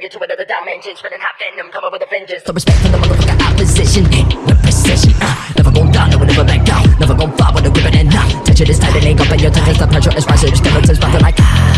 nigga to another dimension Spinning hot venom, come up with a vengeance. So respect for the motherfucker opposition With precision, uh, never gon' down, no one never back down. Never gon' fall with a ribbon and Touch Tension is tight it ain't gon' bend your tension The pressure is rising, your skeletons rising like ah.